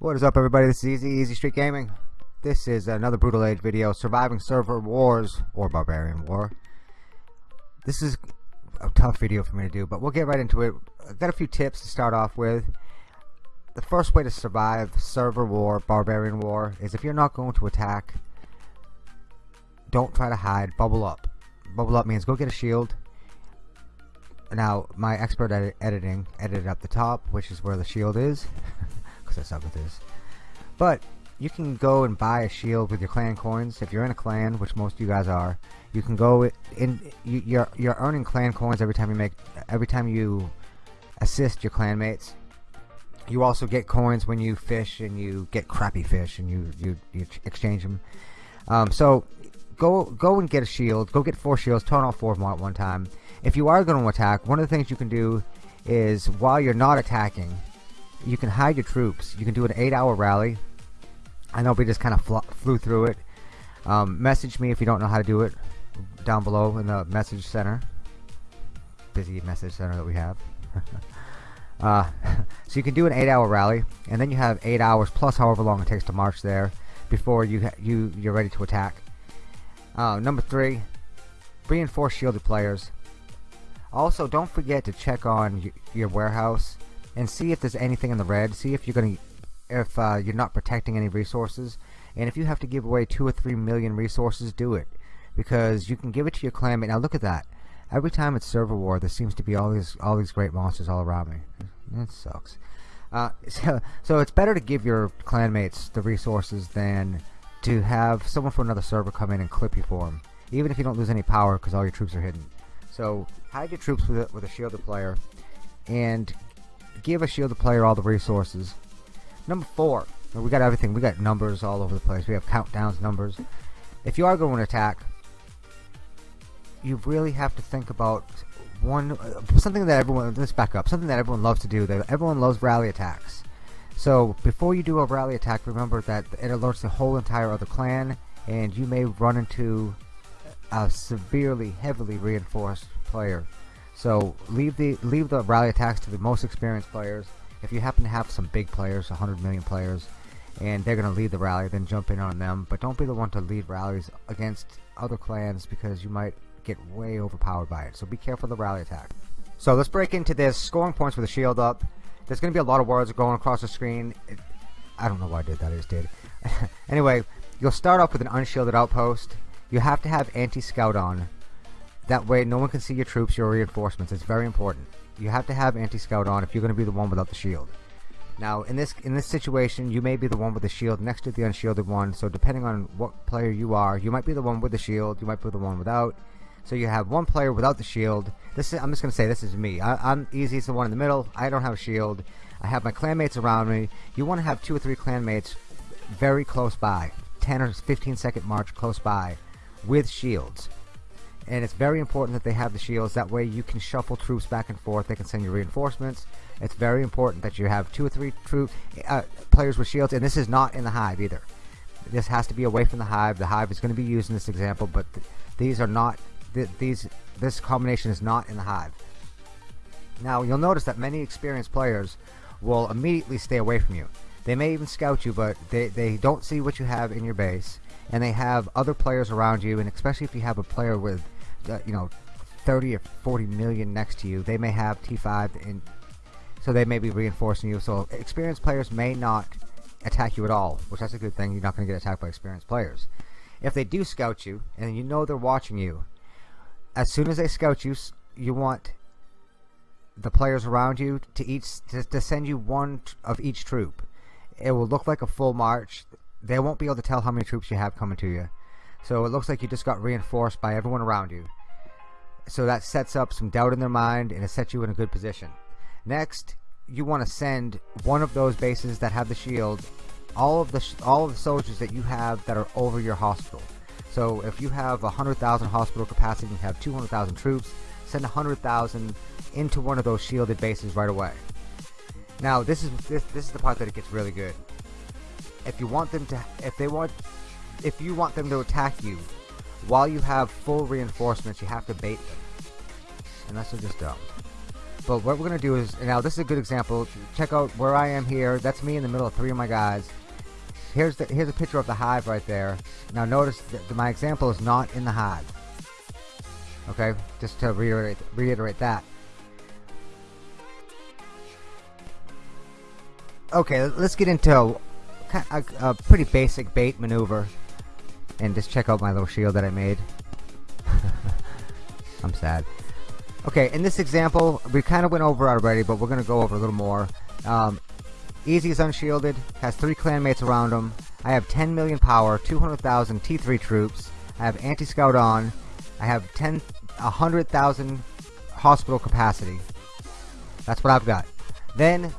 What is up everybody, this is Easy, Easy Street Gaming. This is another Brutal Age video, Surviving Server Wars, or Barbarian War. This is a tough video for me to do, but we'll get right into it. I've got a few tips to start off with. The first way to survive Server War, Barbarian War, is if you're not going to attack, don't try to hide, bubble up. Bubble up means go get a shield. Now, my expert ed editing edited up the top, which is where the shield is. because I suck with this. But you can go and buy a shield with your clan coins if you're in a clan, which most of you guys are. You can go in. You, you're you're earning clan coins every time you make every time you assist your clanmates. You also get coins when you fish and you get crappy fish and you you, you exchange them. Um, so go go and get a shield. Go get four shields. Turn all four of them at one time. If you are going to attack, one of the things you can do is while you're not attacking, you can hide your troops. You can do an eight-hour rally. I know we just kind of flew through it. Um, message me if you don't know how to do it down below in the message center. Busy message center that we have. uh, so you can do an eight-hour rally, and then you have eight hours plus however long it takes to march there before you you you're ready to attack. Uh, number three, reinforce shielded players. Also, don't forget to check on your warehouse and see if there's anything in the red. See if you're to if uh, you're not protecting any resources. And if you have to give away two or three million resources, do it because you can give it to your clanmate. Now look at that. Every time it's server war, there seems to be all these all these great monsters all around me. It sucks. Uh, so, so it's better to give your clanmates the resources than to have someone from another server come in and clip you for them, even if you don't lose any power because all your troops are hidden. So hide your troops with a, with a shielded player, and give a shielded player all the resources. Number four, we got everything. We got numbers all over the place. We have countdowns, numbers. If you are going to attack, you really have to think about one something that everyone let's back up something that everyone loves to do that everyone loves rally attacks so before you do a rally attack remember that it alerts the whole entire other clan and you may run into a severely heavily reinforced player so leave the leave the rally attacks to the most experienced players. If you happen to have some big players, 100 million players, and they're going to lead the rally, then jump in on them. But don't be the one to lead rallies against other clans because you might get way overpowered by it. So be careful of the rally attack. So let's break into this. Scoring points with the shield up. There's going to be a lot of words going across the screen. It, I don't know why I did that. I just did. anyway, you'll start off with an unshielded outpost. You have to have anti-scout on that way no one can see your troops, your reinforcements. It's very important. You have to have anti-scout on if you're going to be the one without the shield. Now, in this in this situation, you may be the one with the shield next to the unshielded one. So depending on what player you are, you might be the one with the shield. You might be the one without. So you have one player without the shield. This is, I'm just going to say this is me. I, am easy as the one in the middle. I don't have a shield. I have my clanmates around me. You want to have two or three clanmates very close by, 10 or 15 second march close by, with shields and it's very important that they have the shields. That way you can shuffle troops back and forth. They can send you reinforcements. It's very important that you have two or three troop uh, players with shields. And this is not in the hive either. This has to be away from the hive. The hive is going to be used in this example but th these are not th these this combination is not in the hive. Now you'll notice that many experienced players will immediately stay away from you. They may even scout you but they, they don't see what you have in your base and they have other players around you and especially if you have a player with uh, you know 30 or 40 million next to you they may have T5 and so they may be reinforcing you. So experienced players may not attack you at all which that's a good thing. You're not going to get attacked by experienced players. If they do scout you and you know they're watching you as soon as they scout you you want the players around you to each to, to send you one of each troop. It will look like a full march they won't be able to tell how many troops you have coming to you so it looks like you just got reinforced by everyone around you. So that sets up some doubt in their mind and it sets you in a good position. Next, you want to send one of those bases that have the shield, all of the all of the soldiers that you have that are over your hospital. So if you have 100,000 hospital capacity and you have 200,000 troops, send 100,000 into one of those shielded bases right away. Now this is this, this is the part that it gets really good. If you want them to, if they want if you want them to attack you while you have full reinforcements, you have to bait them. And that's just dumb. But what we're going to do is, now this is a good example. Check out where I am here. That's me in the middle of three of my guys. Here's the here's a picture of the hive right there. Now notice that my example is not in the hive. Okay, just to reiterate reiterate that. Okay, let's get into a, a pretty basic bait maneuver, and just check out my little shield that I made. I'm sad. Okay, in this example, we kind of went over already, but we're going to go over a little more. Um, Easy is unshielded, has three clanmates around him. I have 10 million power, 200,000 T3 troops. I have anti-scout on. I have 10, 100,000 hospital capacity. That's what I've got. Then,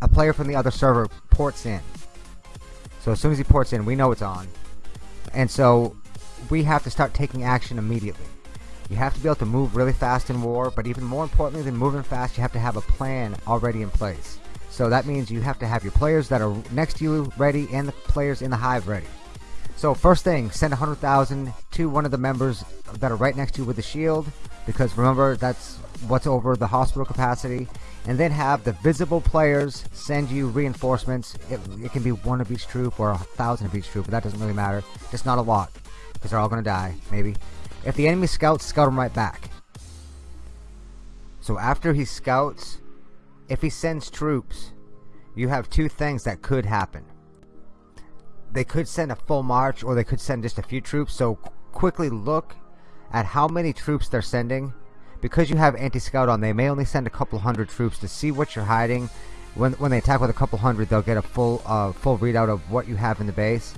a player from the other server ports in. So as soon as he ports in, we know it's on. And so, we have to start taking action immediately. You have to be able to move really fast in war, but even more importantly than moving fast, you have to have a plan already in place. So that means you have to have your players that are next to you ready and the players in the hive ready. So first thing, send 100,000 to one of the members that are right next to you with the shield, because remember that's what's over the hospital capacity. And then have the visible players send you reinforcements. It, it can be one of each troop or a thousand of each troop, but that doesn't really matter. Just not a lot, because they're all going to die, maybe. If the enemy scouts, scout them right back. So after he scouts, if he sends troops, you have two things that could happen. They could send a full march or they could send just a few troops. So quickly look at how many troops they're sending. Because you have anti-scout on, they may only send a couple hundred troops to see what you're hiding. When, when they attack with a couple hundred, they'll get a full uh, full readout of what you have in the base.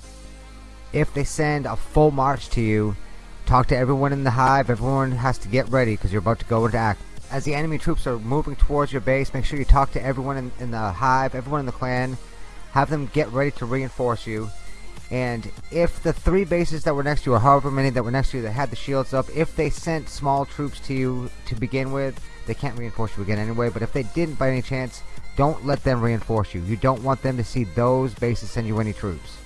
If they send a full march to you, talk to everyone in the hive. Everyone has to get ready because you're about to go into act as the enemy troops are moving towards your base, make sure you talk to everyone in, in, the hive, everyone in the clan, have them get ready to reinforce you. And if the three bases that were next to you, or however many that were next to you that had the shields up, if they sent small troops to you to begin with, they can't reinforce you again anyway. But if they didn't by any chance, don't let them reinforce you. You don't want them to see those bases send you any troops.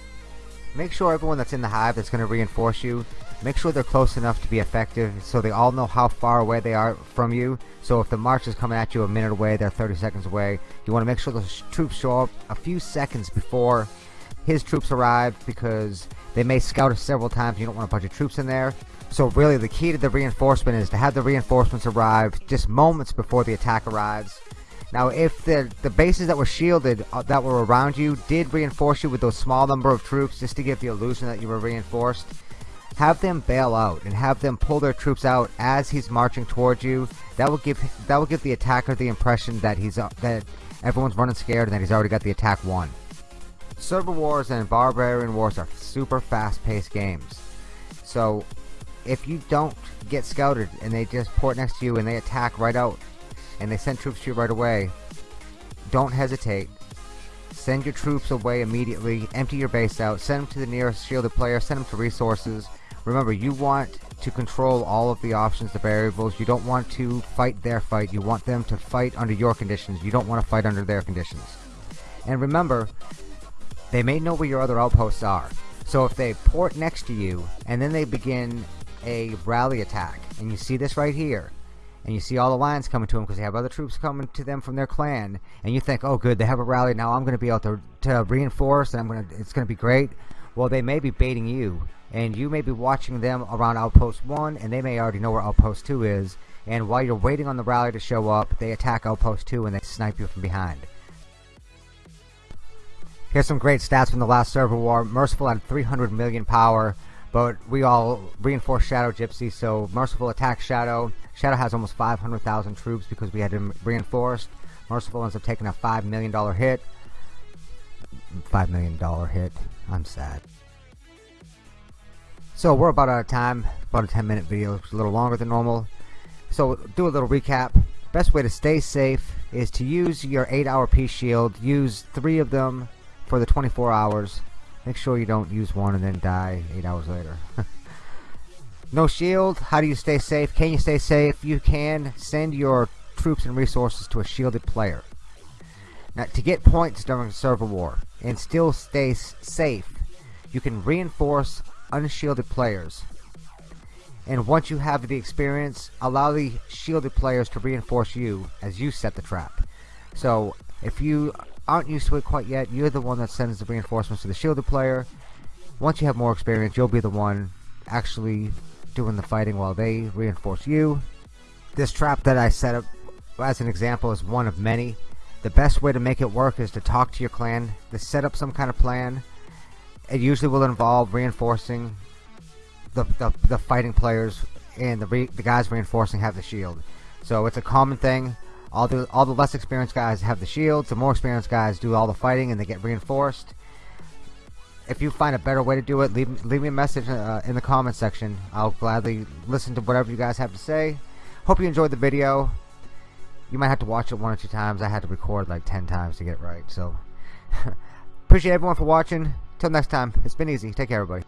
Make sure everyone that's in the hive that's going to reinforce you Make sure they're close enough to be effective so they all know how far away they are from you. So if the march is coming at you a minute away, they're 30 seconds away. You want to make sure those troops show up a few seconds before his troops arrive because they may scout us several times. You don't want a bunch of troops in there. So really the key to the reinforcement is to have the reinforcements arrive just moments before the attack arrives. Now if the, the bases that were shielded uh, that were around you did reinforce you with those small number of troops just to give the illusion that you were reinforced, have them bail out and have them pull their troops out as he's marching towards you. That will give that will give the attacker the impression that he's uh, that everyone's running scared and that he's already got the attack won. Server wars and barbarian wars are super fast-paced games. So if you don't get scouted and they just port next to you and they attack right out and they send troops to you right away, don't hesitate. Send your troops away immediately, empty your base out, send them to the nearest shielded player, send them to resources, Remember, you want to control all of the options, the variables. You don't want to fight their fight. You want them to fight under your conditions. You don't want to fight under their conditions. And remember, they may know where your other outposts are. So if they port next to you, and then they begin a rally attack, and you see this right here, and you see all the lions coming to them because they have other troops coming to them from their clan, and you think, oh good, they have a rally, now I'm going to be able to, to reinforce, and I'm going to, it's going to be great. Well, they may be baiting you and you may be watching them around outpost 1 and they may already know where outpost 2 is and while you're waiting on the rally to show up they attack outpost 2 and they snipe you from behind here's some great stats from the last server war. Merciful had 300 million power but we all reinforced shadow gypsy so merciful attacks shadow. Shadow has almost 500,000 troops because we had him reinforced. Merciful ends up taking a five million dollar hit. Five million dollar hit. I'm sad. So we're about out of time, about a 10 minute video, it's a little longer than normal. So do a little recap. Best way to stay safe is to use your 8 hour peace shield. Use 3 of them for the 24 hours. Make sure you don't use one and then die 8 hours later. no shield, how do you stay safe? Can you stay safe? You can send your troops and resources to a shielded player. Now to get points during server war and still stay safe, you can reinforce unshielded players. And once you have the experience, allow the shielded players to reinforce you as you set the trap. So if you aren't used to it quite yet, you're the one that sends the reinforcements to the shielded player. Once you have more experience, you'll be the one actually doing the fighting while they reinforce you. This trap that I set up as an example is one of many. The best way to make it work is to talk to your clan, to set up some kind of plan. It usually will involve reinforcing the, the, the fighting players and the, the guys reinforcing have the shield. So it's a common thing. All the all the less experienced guys have the shields. The more experienced guys do all the fighting and they get reinforced. If you find a better way to do it, leave leave me a message uh, in the comment section. I'll gladly listen to whatever you guys have to say. Hope you enjoyed the video. You might have to watch it one or two times. I had to record like ten times to get it right. So appreciate everyone for watching. Till next time, it's been easy. Take care, everybody.